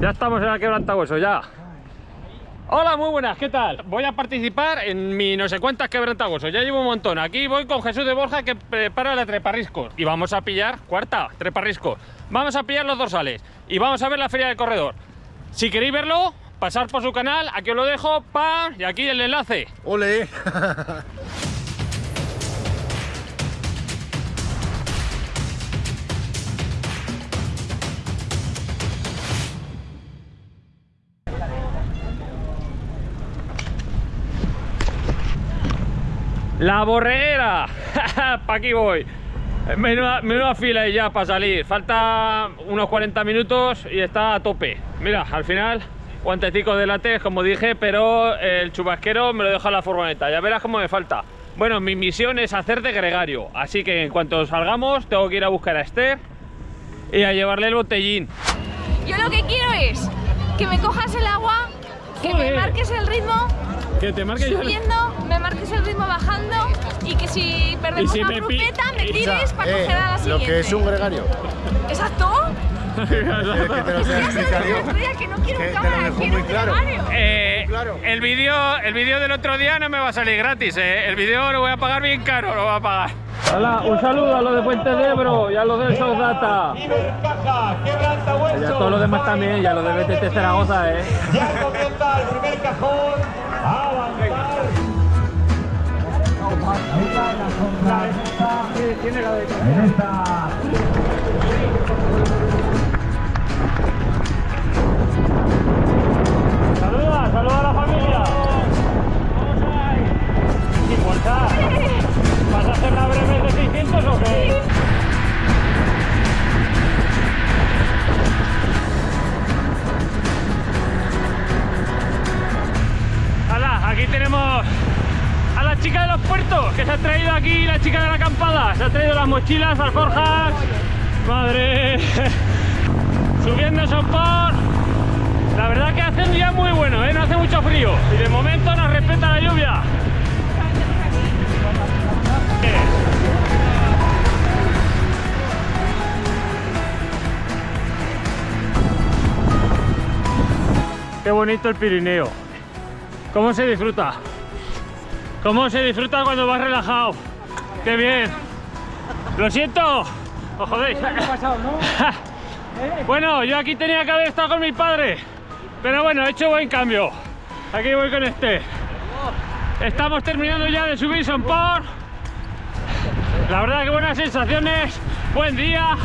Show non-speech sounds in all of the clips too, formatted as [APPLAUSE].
Ya estamos en la quebrantahueso, ya. Hola, muy buenas, ¿qué tal? Voy a participar en mi no sé cuántas quebrantahuesos, ya llevo un montón. Aquí voy con Jesús de Borja que prepara la treparriscos y vamos a pillar, cuarta, treparriscos. Vamos a pillar los dorsales y vamos a ver la feria del corredor. Si queréis verlo, pasar por su canal, aquí os lo dejo, ¡pam! Y aquí el enlace. ¡Ole! [LAUGHS] La borreguera. [LAUGHS] pa' aquí voy. Menuda, menuda fila y ya para salir. Falta unos 40 minutos y está a tope. Mira, al final, guantecitos de látex, como dije, pero el chubasquero me lo deja la furgoneta. Ya verás cómo me falta. Bueno, mi misión es hacer de gregario. Así que en cuanto salgamos, tengo que ir a buscar a Esther y a llevarle el botellín. Yo lo que quiero es que me cojas el agua, que me marques el ritmo Que te marque yo. subiendo, me marques el ritmo bajando y que si perdemos si una me grupeta me tires para Eh, coger a la lo siguiente. que es un gregario. ¿Exacto? ¿Quieres [LAUGHS] que te lo no quiero Que lo cámara, quiero muy un claro. Eh, Claro. El vídeo el vídeo del otro día no me va a salir gratis, eh. El vídeo lo voy a pagar bien caro, lo voy a pagar. Hola, un saludo a los de Puente de Ebro y a los del South Data. Y a todos los demás también, y a los de BTT Zaragoza, eh. Ya comienza el primer cajón avanzar. En esta aquí tenemos a la chica de los puertos que se ha traído aquí, la chica de la acampada. Se ha traído las mochilas, alforjas. Madre. [LAUGHS] Subiendo Sopor. La verdad que hace un día muy bueno, ¿eh? no hace mucho frío y de momento nos respeta la lluvia. ¿Qué? Qué bonito el Pirineo. ¿Cómo se disfruta? ¿Cómo se disfruta cuando vas relajado? ¡Qué bien! ¡Lo siento! ¡Os jodéis! [LAUGHS] Bueno, yo aquí tenía que haber estado con mi padre, pero bueno, he hecho buen cambio. Aquí voy con este. Estamos terminando ya de subir Son por. La verdad que buenas sensaciones, buen día,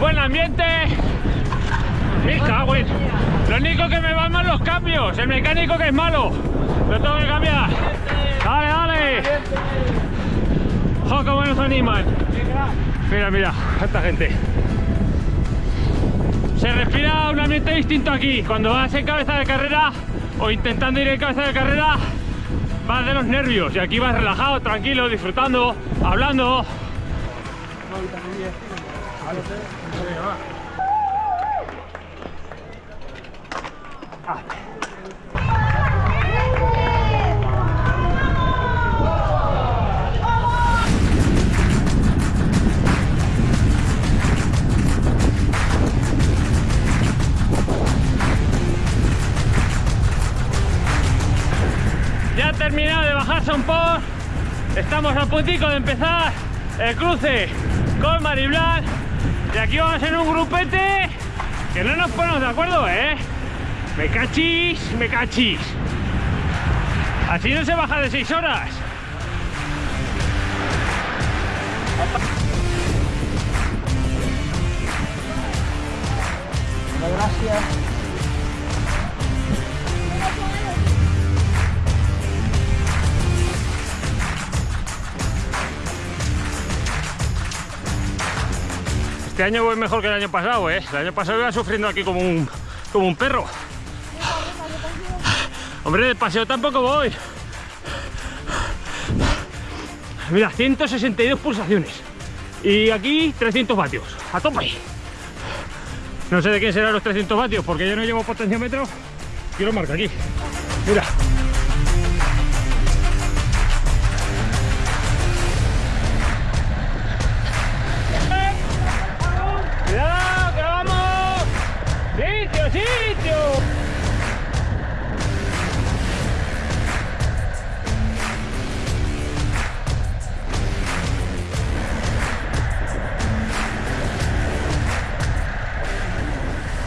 buen ambiente. Me Lo único que me van mal los cambios, el mecánico que es malo. Lo tengo que cambiar. Dale, dale. Jo, cómo nos animan. Mira, mira, cuánta gente. Se respira un ambiente distinto aquí. Cuando vas en cabeza de carrera o intentando ir en cabeza de carrera, vas de los nervios. Y aquí vas relajado, tranquilo, disfrutando, hablando. Ya ha terminado de bajar Son por. Estamos a puntico de empezar el cruce con Mariblan. Y aquí vamos en un grupete que no nos ponemos de acuerdo, ¿eh? Me cachis, me cachis. Así no se baja de 6 horas. Este año voy mejor que el año pasado, ¿eh? El año pasado iba sufriendo aquí como un, como un perro. Hombre, de paseo tampoco voy. Mira, 162 pulsaciones. Y aquí 300 vatios. A tope. No sé de quién serán los 300 vatios porque yo no llevo potenciómetro. Quiero marca aquí. Mira.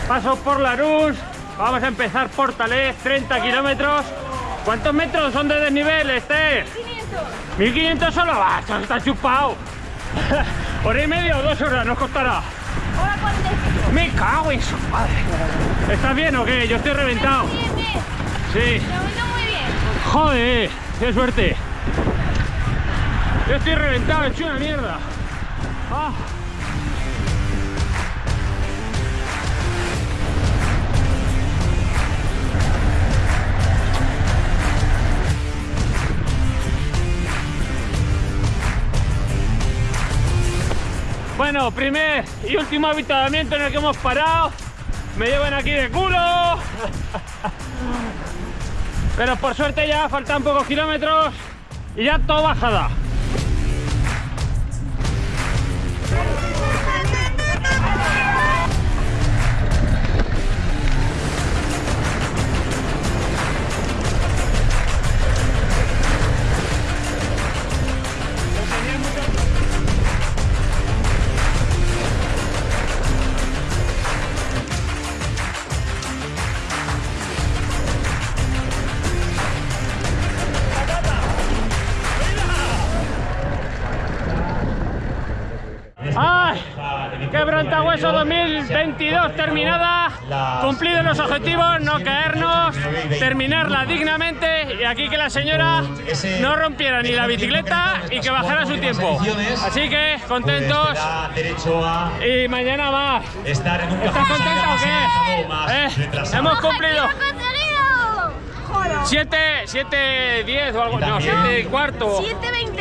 Paso por Larús, vamos a empezar por Talés, 30 kilómetros. ¿Cuántos metros son de desnivel, este? 500. 1500 solo, va, esto está chupado. [LAUGHS] Hora y media o dos horas nos costará. Hora 45. Me cago en su madre. ¿Estás bien o qué? Yo estoy reventado. Sí. Muy bien. Joder, qué suerte. Yo estoy reventado, he hecho una mierda. Ah. Primer y último avituallamiento en el que hemos parado. Me llevan aquí de culo. Pero por suerte ya faltan pocos kilómetros y ya todo bajada. 2022 terminada. Cumplidos los objetivos, no caernos, terminarla dignamente y aquí que la señora no rompiera ni la bicicleta y que bajara su tiempo. Así que contentos y mañana más. ¿Estás contenta o qué? Eh, hemos cumplido. ¡Objetivo conseguido! Joder. 7, 7, 10 o algo, no, también- 7 y cuarto. 7.20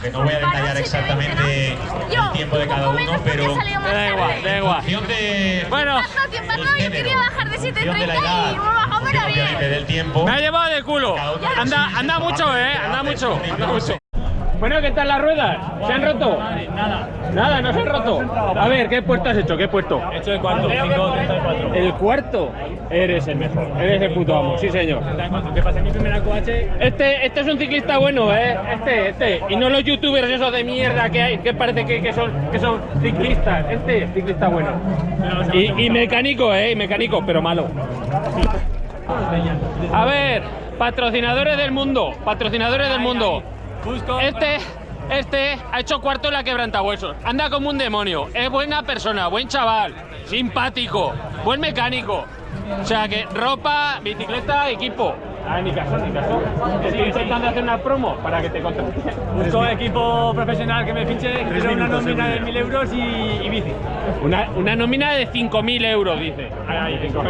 Que no voy a detallar 7.20, exactamente ¿no? el tiempo de cada uno, pero- Da igual, da igual. Bueno, yo quería bajar de función de la 7.30 edad, y me he bajado para bien. del tiempo. me ha llevado de culo. Anda, anda mucho, eh, anda mucho, anda mucho. Bueno, ¿qué tal las ruedas? ¿Se han roto? Nada. Nada, no se han roto. A ver, ¿qué puesto has hecho? ¿Qué puesto? He hecho de cuarto, 5.34. El cuarto. Eres el mejor. Eres el puto amo, sí señor. ¿Qué pasa en mi primera QH? Este, este es un ciclista bueno, ¿eh? Este, este. Y no los youtubers esos de mierda que hay, que parece que, que son, que son ciclistas. Este, ciclista bueno. Y, y mecánico, ¿eh? Y mecánico, pero malo. A ver, patrocinadores del mundo. Patrocinadores del mundo. Este, este ha hecho cuarto en la quebrantahuesos. Anda como un demonio. Es buena persona, buen chaval, simpático, buen mecánico. O sea que ropa, bicicleta, equipo. Ah, ni caso, ni caso. Estoy intentando hacer una promo para que te contraten. [LAUGHS] Busco equipo profesional que me fiche, quiero una nómina de 1.000 euros y, y bici. Una, una nómina de 5.000 euros, dice. Ahí, cinco.